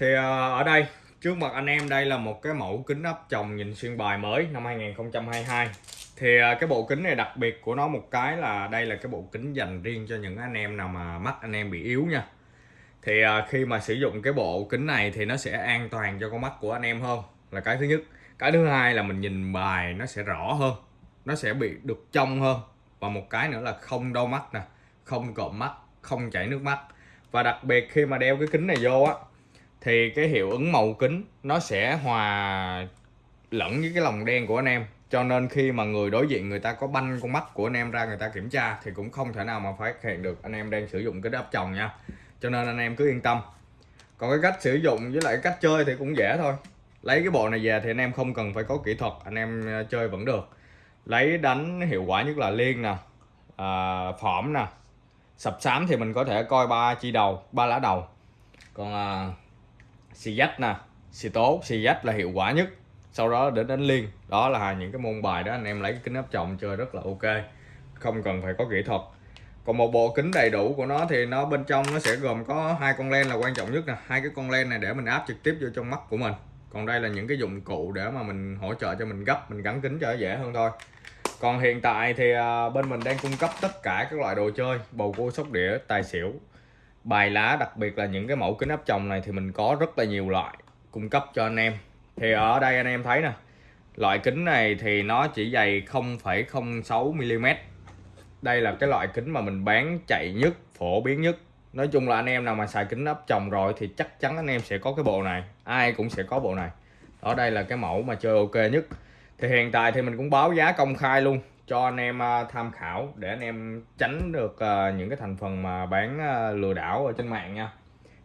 thì ờ, ở đây, trước mặt anh em đây là một cái mẫu kính áp tròng nhìn xuyên bài mới năm 2022 thì ờ, cái bộ kính này đặc biệt của nó một cái là đây là cái bộ kính dành riêng cho những anh em nào mà mắt anh em bị yếu nha. Thì ờ, khi mà sử dụng cái bộ kính này thì nó sẽ an toàn cho con mắt của anh em hơn, là cái thứ nhất. Cái thứ hai là mình nhìn bài nó sẽ rõ hơn, nó sẽ bị được trong hơn. Và một cái nữa là không đau mắt nè, không cộm mắt, không chảy nước mắt. Và đặc biệt khi mà đeo cái kính này vô á thì cái hiệu ứng màu kính nó sẽ hòa lẫn với cái lòng đen của anh em. Cho nên khi mà người đối diện người ta có banh con mắt của anh em ra người ta kiểm tra thì cũng không thể nào mà phát hiện được anh em đang sử dụng cái áp tròng nha. Cho nên anh em cứ yên tâm. Còn cái cách sử dụng với lại cách chơi thì cũng dễ thôi. Lấy cái bộ này về thì anh em không cần phải có kỹ thuật anh em à, chơi vẫn được. Lấy đánh hiệu quả nhất là liên nè à, phỏm nè. Sập sám thì mình có thể coi ba chi đầu ba lá đầu. Còn à, xì dách nè, xì tố. Xì dách là hiệu quả nhất. Sau đó đến đánh liên. Đó là những cái môn bài đó anh em lấy cái kính áp tròng chơi rất là ok. Không cần phải có kỹ thuật. Còn một bộ kính đầy đủ của nó thì nó bên trong nó sẽ gồm có hai con len là quan trọng nhất nè. Hai cái con len này để mình áp trực tiếp vô trong mắt của mình. Còn đây là những cái dụng cụ để mà mình hỗ trợ cho mình gấp, mình gắn kính cho nó dễ hơn thôi. Còn hiện tại thì à, bên mình đang cung cấp tất cả các loại đồ chơi, bầu cua sóc đĩa, tài xỉu bài lá đặc biệt là những cái mẫu kính áp tròng này thì mình có rất là nhiều loại cung cấp cho anh em. Thì ở đây anh em thấy nè loại kính này thì nó chỉ dày 0,06 mm đây là cái loại kính mà mình bán chạy nhất phổ biến nhất. Nói chung là anh em nào mà xài kính áp tròng rồi thì chắc chắn anh em sẽ có cái bộ này ai cũng sẽ có bộ này. Ở đây là cái mẫu mà chơi ok nhất. Thì hiện tại thì mình cũng báo giá công khai luôn cho anh em à, tham khảo để anh em tránh được à, những cái thành phần mà bán à, lừa đảo ở trên mạng nha.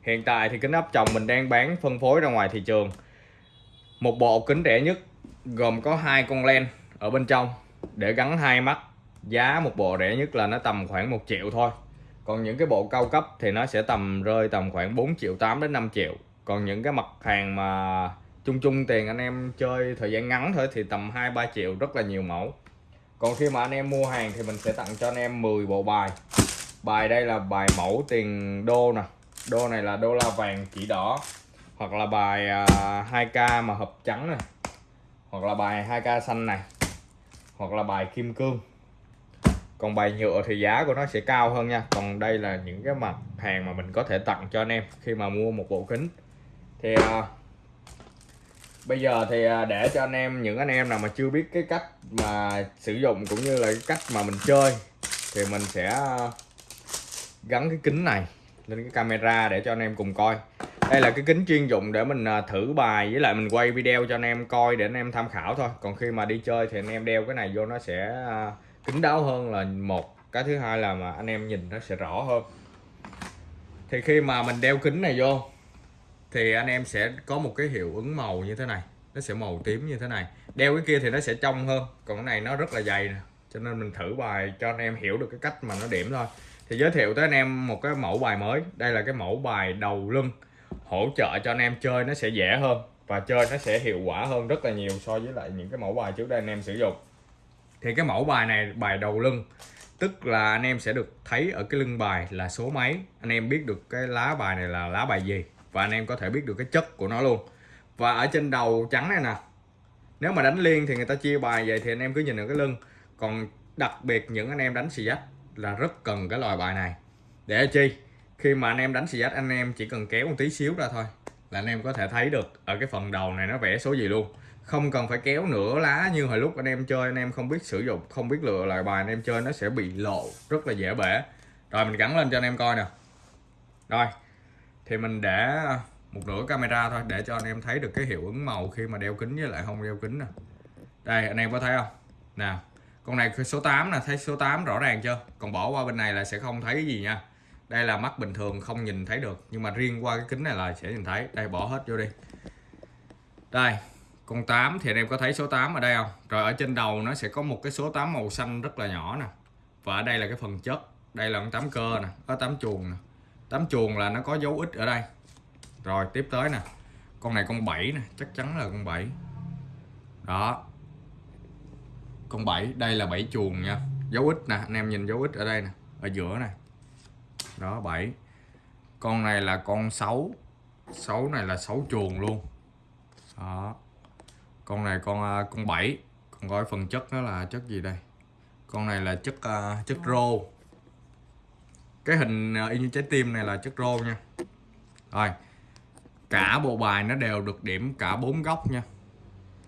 Hiện tại thì kính áp tròng mình đang bán phân phối ra ngoài thị trường. Một bộ kính rẻ nhất, gồm có hai con len ở bên trong. Để gắn hai mắt, giá một bộ rẻ nhất là nó tầm khoảng 1 triệu thôi. Còn những cái bộ cao cấp thì nó sẽ tầm rơi tầm khoảng 4 triệu 8 đến 5 triệu. Còn những cái mặt hàng mà chung chung tiền anh em chơi thời gian ngắn thôi thì tầm 2 3 triệu, rất là nhiều mẫu còn khi mà anh em mua hàng thì mình sẽ tặng cho anh em 10 bộ bài. Bài đây là bài mẫu tiền đô nè. Đô này là đô la vàng chỉ đỏ. Hoặc là bài à, 2k mà hộp trắng này. Hoặc là bài 2k xanh này. Hoặc là bài kim cương. Còn bài nhựa thì giá của nó sẽ cao hơn nha. Còn đây là những cái mặt hàng mà mình có thể tặng cho anh em khi mà mua một bộ kính. Thì à, bây giờ thì à, để cho anh em, những anh em nào mà chưa biết cái cách mà sử dụng cũng như là cái cách mà mình chơi thì mình sẽ à, gắn cái kính này lên cái camera để cho anh em cùng coi. Đây là cái kính chuyên dụng để mình à, thử bài với lại mình quay video cho anh em coi để anh em tham khảo thôi. Còn khi mà đi chơi thì anh em đeo cái này vô nó sẽ kính kín đáo hơn là một. Cái thứ hai là mà anh em nhìn nó sẽ rõ hơn. Thì khi mà mình đeo kính này vô thì anh em sẽ có một cái hiệu ứng màu như thế này. Nó sẽ màu tím như thế này. Đeo cái kia thì nó sẽ trong hơn. Còn cái này nó rất là dày nè. Cho nên mình thử bài cho anh em hiểu được cái cách mà nó điểm thôi. Thì giới thiệu tới anh em một cái mẫu bài mới. Đây là cái mẫu bài đầu lưng. Hỗ trợ cho anh em chơi nó sẽ dễ hơn và chơi nó sẽ hiệu quả hơn rất là nhiều so với lại những cái mẫu bài trước đây anh em sử dụng. Thì cái mẫu bài này, bài đầu lưng, tức là anh em sẽ được thấy ở cái lưng bài là số mấy. Anh em biết được cái lá bài này là lá bài gì và anh em có thể biết được cái chất của nó luôn và ở trên đầu trắng này nè nếu mà đánh liên thì người ta chia bài vậy thì anh em cứ nhìn ở cái lưng còn đặc biệt những anh em đánh xì dách là rất cần cái loại bài này để chi khi mà anh em đánh xì dách anh em chỉ cần kéo một tí xíu ra thôi là anh em có thể thấy được ở cái phần đầu này nó vẽ số gì luôn không cần phải kéo nửa lá như hồi lúc anh em chơi anh em không biết sử dụng không biết lựa loại bài anh em chơi nó sẽ bị lộ rất là dễ bể rồi mình gắn lên cho anh em coi nè rồi thì mình để một nửa camera thôi, để cho anh em thấy được cái hiệu ứng màu khi mà đeo kính với lại không đeo kính nè. Đây, anh em có thấy không? Nào con này số 8 nè, thấy số 8 rõ ràng chưa? Còn bỏ qua bên này là sẽ không thấy cái gì nha. Đây là mắt bình thường, không nhìn thấy được. Nhưng mà riêng qua cái kính này là sẽ nhìn thấy. Đây, bỏ hết vô đi. Đây, con 8 thì anh em có thấy số 8 ở đây không? Rồi ở trên đầu nó sẽ có một cái số 8 màu xanh rất là nhỏ nè. Và ở đây là cái phần chất. Đây là con 8 cơ nè, có 8 chuồng nè. 8 chuồng là nó có dấu ít ở đây. Rồi tiếp tới nè. Con này con 7 nè chắc chắn là con 7 đó. Con 7 đây là 7 chuồng nha. Dấu ít nè anh em nhìn dấu ít ở đây nè ở giữa nè. Đó 7 con này là con 6 6 này là 6 chuồng luôn. Đó. Con này con à, con 7 còn gói phần chất nó là chất gì đây? Con này là chất uh, chất rô cái hình uh, y như trái tim này là chất rô nha. Rồi cả bộ bài nó đều được điểm cả bốn góc nha.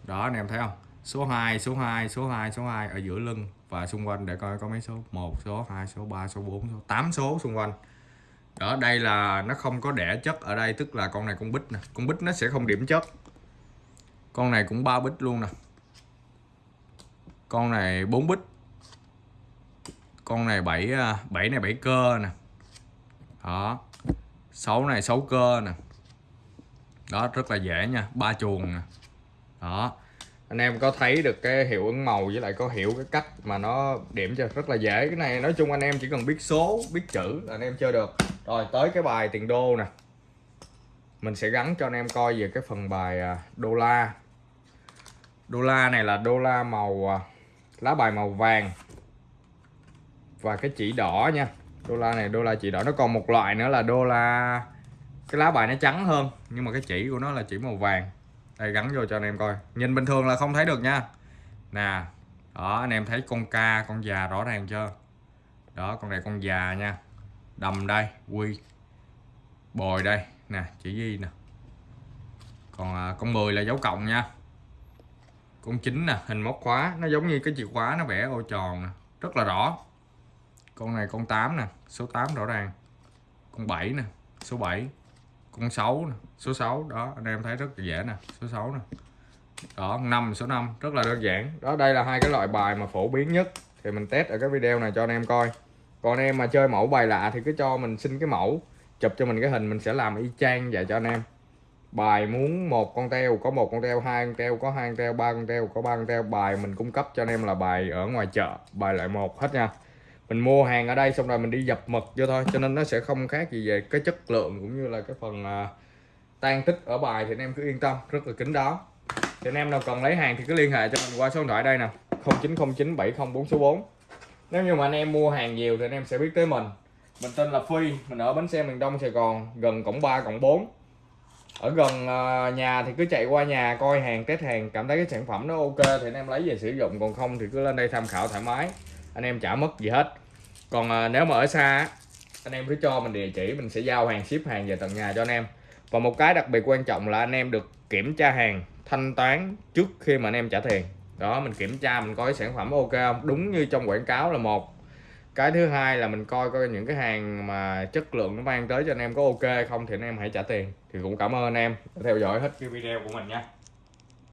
Đó anh em thấy không? Số 2 số 2 số 2 số 2 ở giữa lưng và xung quanh để coi có mấy số. 1 số 2 số 3 số 4 số 8 số xung quanh. Đó đây là nó không có đẻ chất ở đây tức là con này con bích nè. Con bích nó sẽ không điểm chất. Con này cũng ba bích luôn nè. Con này 4 bích con này 7 7 à, này 7 cơ nè. Đó. 6 này 6 cơ nè. Đó, rất là dễ nha, ba chuồng nè. Đó. Anh em có thấy được cái hiệu ứng màu với lại có hiểu cái cách mà nó điểm cho rất là dễ. Cái này nói chung anh em chỉ cần biết số, biết chữ là anh em chơi được. Rồi, tới cái bài tiền đô nè. Mình sẽ gắn cho anh em coi về cái phần bài à, đô la. Đô la này là đô la màu à, lá bài màu vàng và cái chỉ đỏ nha. Đô la này đô la chỉ đỏ. Nó còn một loại nữa là đô la cái lá bài nó trắng hơn nhưng mà cái chỉ của nó là chỉ màu vàng. Đây gắn vô cho anh em coi. Nhìn bình thường là không thấy được nha. Nè đó anh em thấy con ca con già rõ ràng chưa? Đó con này con già nha. Đầm đây quy bồi đây. Nè chỉ gì nè. Còn à, con 10 là dấu cộng nha. Con 9 nè hình móc khóa. Nó giống như cái chìa khóa nó vẽ ô tròn nè. Rất là rõ con này con 8 nè, số 8 rõ ràng. Con 7 nè, số 7 con 6 nè, số 6 đó, anh em thấy rất là dễ nè, số 6 nè. Đó 5 số 5 rất là đơn giản. Đó, đây là hai cái loại bài mà phổ biến nhất. Thì mình test ở cái video này cho anh em coi. Còn anh em mà chơi mẫu bài lạ thì cứ cho mình xin cái mẫu, chụp cho mình cái hình, mình sẽ làm y chang dạy cho anh em. Bài muốn một con teo, có một con teo, hai con teo, có hai con teo, ba con teo, có ba con teo, bài mình cung cấp cho anh em là bài ở ngoài chợ, bài loại một, hết nha mình mua hàng ở đây xong rồi mình đi dập mật vô thôi cho nên nó sẽ không khác gì về cái chất lượng cũng như là cái phần à, uh, tan tích ở bài thì anh em cứ yên tâm rất là kín đáo. Thì anh em nào cần lấy hàng thì cứ liên hệ cho mình qua số điện thoại đây nè 0909 704 số 4 nếu như mà anh em mua hàng nhiều thì anh em sẽ biết tới mình. Mình tên là Phi mình ở bến xe miền Đông Sài Gòn gần cổng 3 cổng 4 ở gần uh, nhà thì cứ chạy qua nhà coi hàng test hàng cảm thấy cái sản phẩm nó ok thì anh em lấy về sử dụng còn không thì cứ lên đây tham khảo thoải mái anh em chả mất gì hết. Còn à, nếu mà ở xa anh em cứ cho mình địa chỉ mình sẽ giao hàng ship hàng về tận nhà cho anh em. Và một cái đặc biệt quan trọng là anh em được kiểm tra hàng thanh toán trước khi mà anh em trả tiền. Đó mình kiểm tra mình coi sản phẩm ok không? Đúng như trong quảng cáo là một. Cái thứ hai là mình coi coi những cái hàng mà chất lượng nó mang tới cho anh em có ok không thì anh em hãy trả tiền. Thì cũng cảm ơn anh em đã theo dõi hết cái video của mình nha.